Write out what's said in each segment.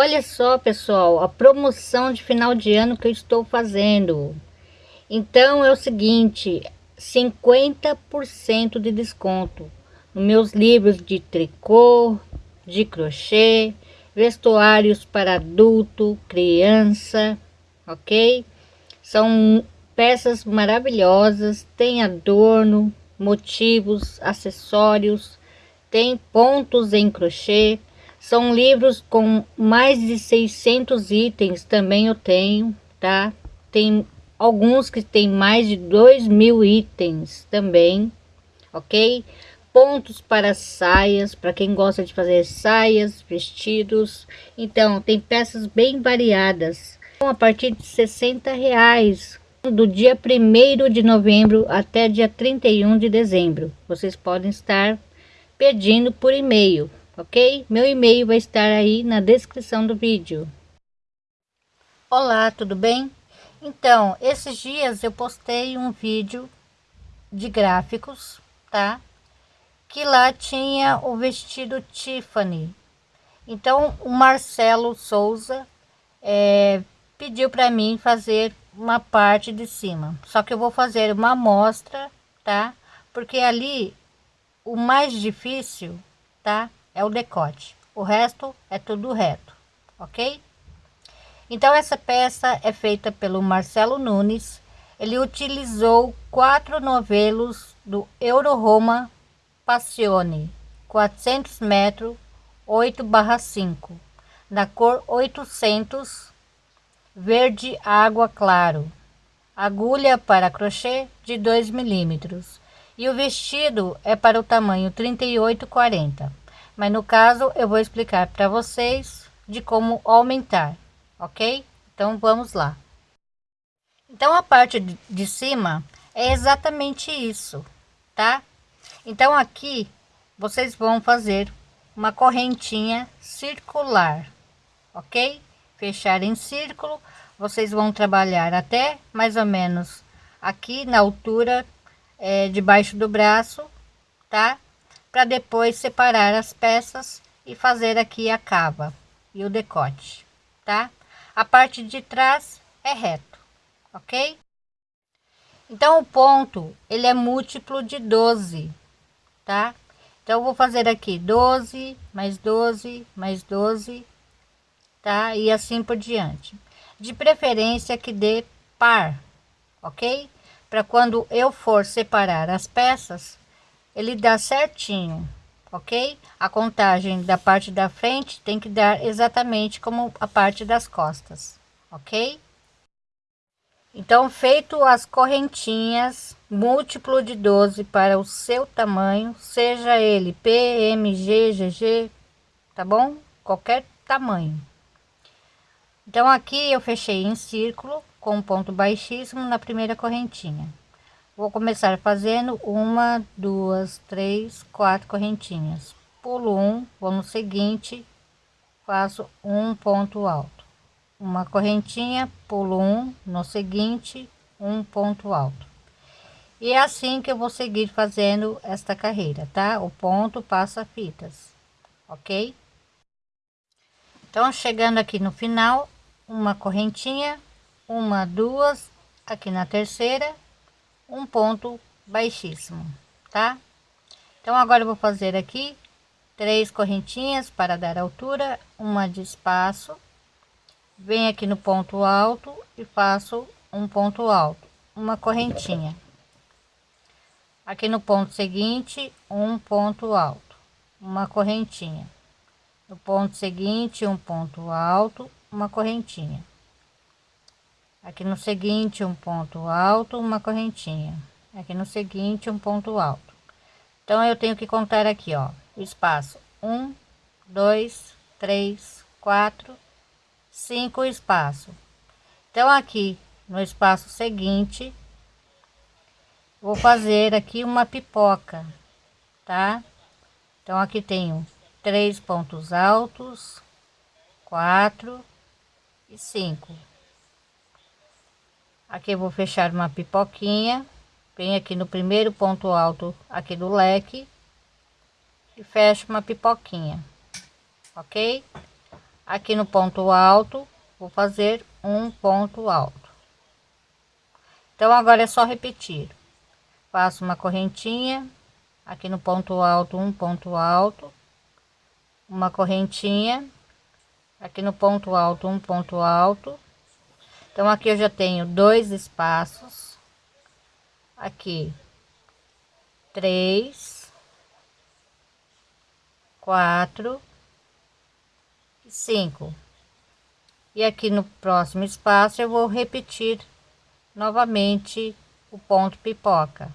Olha só, pessoal, a promoção de final de ano que eu estou fazendo. Então é o seguinte, 50% de desconto nos meus livros de tricô, de crochê, vestuários para adulto, criança, ok? São peças maravilhosas, tem adorno, motivos, acessórios, tem pontos em crochê, são livros com mais de 600 itens, também eu tenho, tá? Tem alguns que tem mais de 2 mil itens também, ok? Pontos para saias, para quem gosta de fazer saias, vestidos. Então, tem peças bem variadas. A partir de 60 reais, do dia 1 de novembro até dia 31 de dezembro. Vocês podem estar pedindo por e-mail ok? Meu e-mail vai estar aí na descrição do vídeo. Olá, tudo bem? Então, esses dias eu postei um vídeo de gráficos, tá? Que lá tinha o vestido Tiffany. Então, o Marcelo Souza é, pediu para mim fazer uma parte de cima. Só que eu vou fazer uma amostra, tá? Porque ali o mais difícil, tá? É o decote. O resto é tudo reto, ok? Então essa peça é feita pelo Marcelo Nunes. Ele utilizou quatro novelos do Euro Roma Passione, 400 metros, 8 barra 5, na cor 800, verde água claro. Agulha para crochê de 2 milímetros. E o vestido é para o tamanho 38 40 mas no caso eu vou explicar para vocês de como aumentar, ok? Então vamos lá. Então a parte de cima é exatamente isso, tá? Então aqui vocês vão fazer uma correntinha circular, ok? Fechar em círculo, vocês vão trabalhar até mais ou menos aqui na altura é, debaixo do braço, tá? Para depois separar as peças e fazer aqui a cava e o decote, tá? A parte de trás é reto, ok? Então o ponto ele é múltiplo de 12, tá? Então vou fazer aqui 12 mais 12 mais 12, tá? E assim por diante. De preferência que dê par, ok? Para quando eu for separar as peças, ele dá certinho, ok? A contagem da parte da frente tem que dar exatamente como a parte das costas, ok? Então, feito as correntinhas, múltiplo de 12 para o seu tamanho, seja ele P, M, G, GG, tá bom? Qualquer tamanho. Então, aqui eu fechei em círculo com um ponto baixíssimo na primeira correntinha. Vou começar fazendo uma, duas, três, quatro correntinhas. Pulo um, vou no seguinte, faço um ponto alto. Uma correntinha, pulo um, no seguinte, um ponto alto. E é assim que eu vou seguir fazendo esta carreira, tá? O ponto passa fitas, ok? Então, chegando aqui no final, uma correntinha, uma, duas, aqui na terceira, um ponto baixíssimo, tá? Então agora eu vou fazer aqui três correntinhas para dar altura, uma de espaço, venho aqui no ponto alto e faço um ponto alto, uma correntinha. Aqui no ponto seguinte, um ponto alto, uma correntinha. No ponto seguinte, um ponto alto, uma correntinha aqui no seguinte um ponto alto uma correntinha. Aqui no seguinte um ponto alto. Então eu tenho que contar aqui ó espaço. Um dois três quatro cinco espaço. Então aqui no espaço seguinte vou fazer aqui uma pipoca tá? Então aqui tenho três pontos altos quatro e cinco aqui eu vou fechar uma pipoquinha vem aqui no primeiro ponto alto aqui do leque e fecho uma pipoquinha ok? Aqui no ponto alto vou fazer um ponto alto. Então agora é só repetir. Faço uma correntinha aqui no ponto alto um ponto alto uma correntinha aqui no ponto alto um ponto alto então aqui eu já tenho dois espaços. Aqui três quatro e cinco. E aqui no próximo espaço eu vou repetir novamente o ponto pipoca.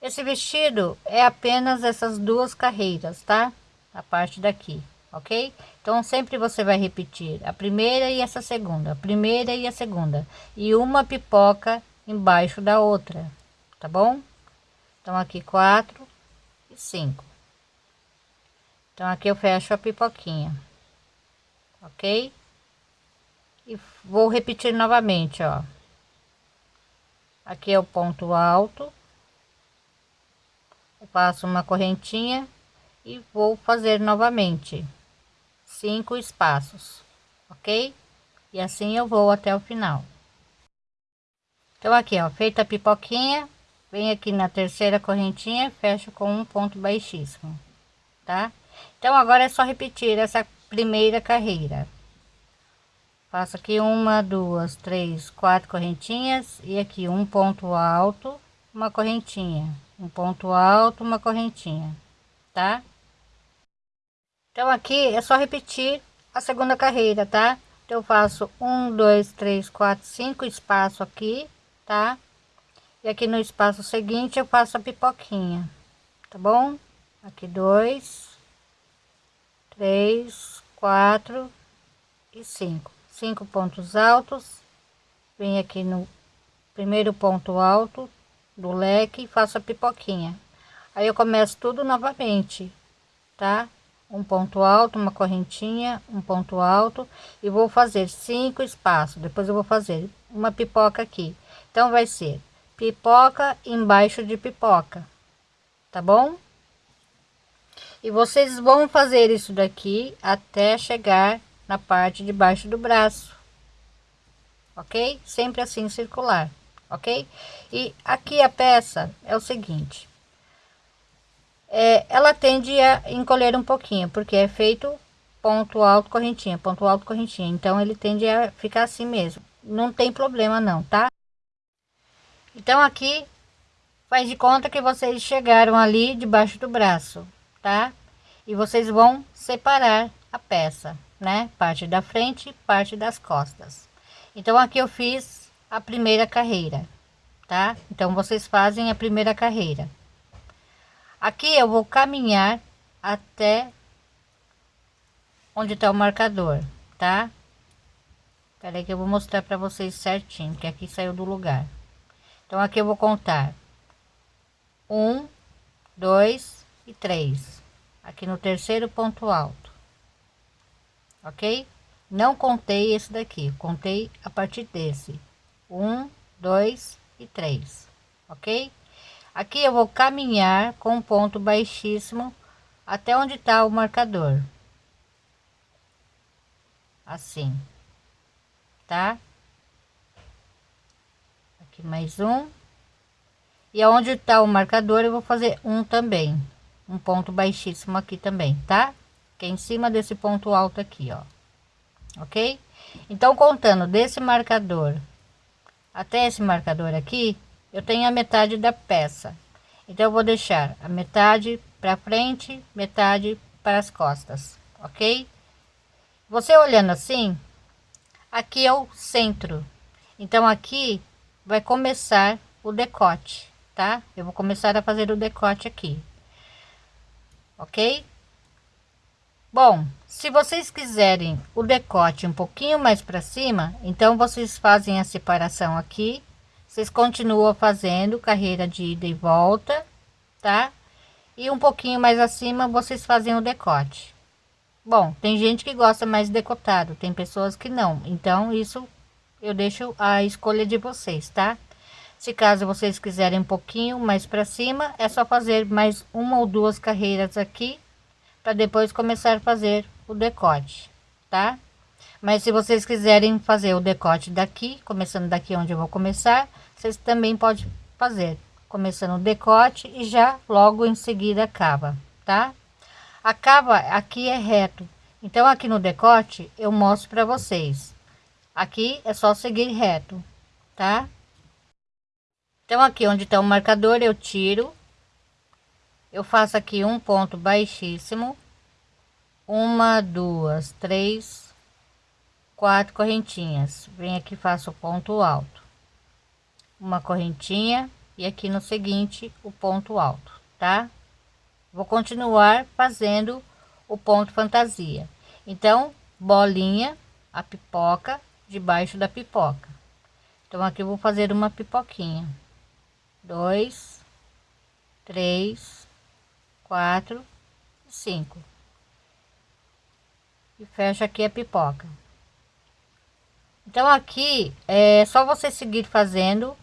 Esse vestido é apenas essas duas carreiras, tá? A parte daqui, ok? Então, sempre você vai repetir a primeira e essa segunda, a primeira e a segunda. E uma pipoca embaixo da outra, tá bom? Então, aqui quatro e cinco. Então, aqui eu fecho a pipoquinha, ok? E vou repetir novamente, ó. Aqui é o ponto alto faço uma correntinha e vou fazer novamente cinco espaços ok? E assim eu vou até o final. Então aqui ó feita a pipoquinha vem aqui na terceira correntinha fecho com um ponto baixíssimo tá? Então agora é só repetir essa primeira carreira. Faço aqui uma duas três quatro correntinhas e aqui um ponto alto uma correntinha. Um ponto alto, uma correntinha, tá? Então aqui é só repetir a segunda carreira, tá? Então eu faço um, dois, três, quatro, cinco espaço aqui, tá? E aqui no espaço seguinte eu faço a pipoquinha, tá bom? Aqui dois, três, quatro e cinco, cinco pontos altos. Vem aqui no primeiro ponto alto, do leque e faço a pipoquinha aí eu começo tudo novamente tá um ponto alto uma correntinha um ponto alto e vou fazer cinco espaços. Depois eu vou fazer uma pipoca aqui. Então vai ser pipoca embaixo de pipoca tá bom? E vocês vão fazer isso daqui até chegar na parte de baixo do braço ok? Sempre assim circular ok? E aqui a peça é o seguinte, é, ela tende a encolher um pouquinho, porque é feito ponto alto, correntinha, ponto alto, correntinha, então ele tende a ficar assim mesmo, não tem problema não, tá? Então aqui, faz de conta que vocês chegaram ali debaixo do braço, tá? E vocês vão separar a peça, né? Parte da frente, parte das costas. Então aqui eu fiz a primeira carreira, tá? Então vocês fazem a primeira carreira. Aqui eu vou caminhar até onde está o marcador, tá? Peraí que eu vou mostrar para vocês certinho, que aqui saiu do lugar. Então aqui eu vou contar um, dois e três. Aqui no terceiro ponto alto, ok? Não contei esse daqui, contei a partir desse um, dois e três, ok? Aqui eu vou caminhar com um ponto baixíssimo até onde está o marcador, assim, tá? Aqui mais um. E aonde está o marcador eu vou fazer um também, um ponto baixíssimo aqui também, tá? Que é em cima desse ponto alto aqui, ó. Ok? Então, contando desse marcador até esse marcador aqui, eu tenho a metade da peça. Então, eu vou deixar a metade para frente, metade para as costas, ok? Você olhando assim, aqui é o centro. Então, aqui vai começar o decote, tá? Eu vou começar a fazer o decote aqui, ok? Bom, se vocês quiserem o decote um pouquinho mais para cima, então vocês fazem a separação aqui. Vocês continuam fazendo carreira de ida e volta, tá? E um pouquinho mais acima vocês fazem o decote. Bom, tem gente que gosta mais decotado, tem pessoas que não. Então isso eu deixo a escolha de vocês, tá? Se caso vocês quiserem um pouquinho mais para cima, é só fazer mais uma ou duas carreiras aqui para depois começar a fazer o decote, tá? Mas se vocês quiserem fazer o decote daqui, começando daqui onde eu vou começar, vocês também podem fazer, começando o decote e já logo em seguida cava, tá? A cava aqui é reto, então aqui no decote eu mostro para vocês. Aqui é só seguir reto, tá? Então aqui onde está o marcador eu tiro, eu faço aqui um ponto baixíssimo, uma, duas, três, quatro correntinhas. Vem aqui faço o ponto alto, uma correntinha e aqui no seguinte o ponto alto, tá? Vou continuar fazendo o ponto fantasia. Então, bolinha, a pipoca debaixo da pipoca. Então aqui vou fazer uma pipoquinha dois, três, quatro, cinco. E fecha aqui a pipoca. Então aqui é só você seguir fazendo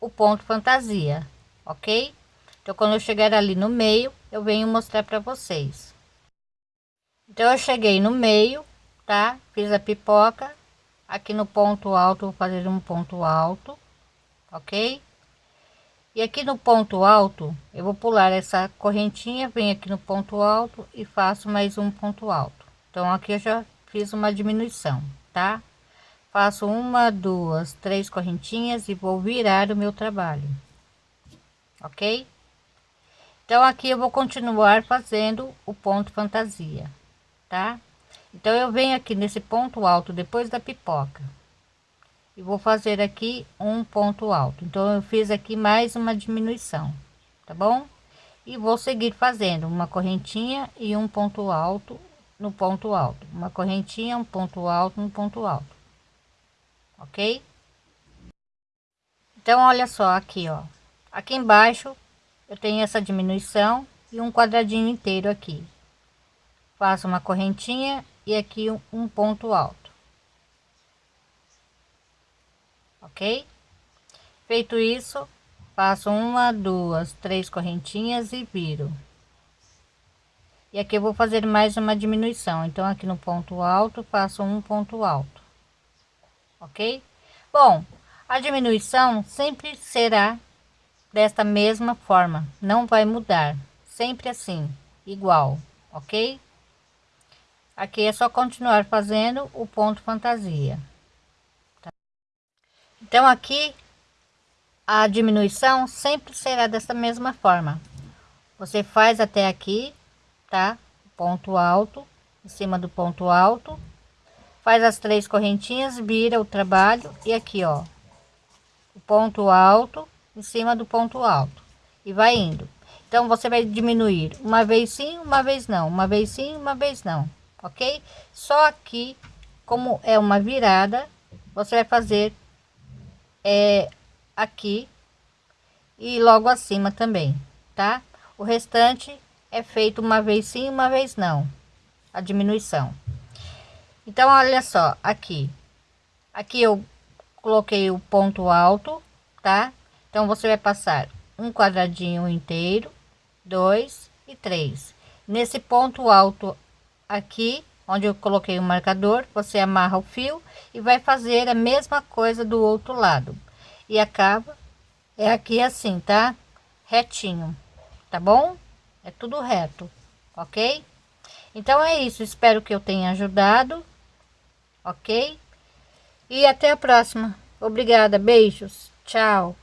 o ponto fantasia, ok? Então quando eu chegar ali no meio, eu venho mostrar para vocês. Então eu cheguei no meio, tá? Fiz a pipoca. Aqui no ponto alto, vou fazer um ponto alto, ok? E aqui no ponto alto, eu vou pular essa correntinha, venho aqui no ponto alto e faço mais um ponto alto. Então aqui eu já fiz uma diminuição, tá? Faço uma, duas, três correntinhas e vou virar o meu trabalho. Ok? Então aqui eu vou continuar fazendo o ponto fantasia, tá? Então eu venho aqui nesse ponto alto depois da pipoca e vou fazer aqui um ponto alto então eu fiz aqui mais uma diminuição tá bom e vou seguir fazendo uma correntinha e um ponto alto no ponto alto uma correntinha um ponto alto no ponto alto ok então olha só aqui ó aqui embaixo eu tenho essa diminuição e um quadradinho inteiro aqui faço uma correntinha e aqui um, ponto alto ok? Feito isso, faço uma, duas, três correntinhas e viro. E aqui eu vou fazer mais uma diminuição. Então, aqui no ponto alto, faço um ponto alto, ok? Bom, a diminuição sempre será desta mesma forma, não vai mudar, sempre assim, igual, ok? Aqui é só continuar fazendo o ponto fantasia. Então aqui a diminuição sempre será dessa mesma forma. Você faz até aqui, tá? Ponto alto, em cima do ponto alto, faz as três correntinhas, vira o trabalho e aqui, ó, o ponto alto em cima do ponto alto e vai indo. Então você vai diminuir uma vez sim, uma vez não, uma vez sim, uma vez não, ok? Só aqui, como é uma virada, você vai fazer é aqui e logo acima também, tá? O restante é feito uma vez sim, uma vez não, a diminuição. Então, olha só, aqui, aqui eu coloquei o ponto alto, tá? Então, você vai passar um quadradinho inteiro, dois e três. Nesse ponto alto aqui, onde eu coloquei o marcador, você amarra o fio e vai fazer a mesma coisa do outro lado. E acaba é aqui assim, tá? Retinho, tá bom? É tudo reto, ok? Então é isso, espero que eu tenha ajudado, ok? E até a próxima. Obrigada, beijos, tchau.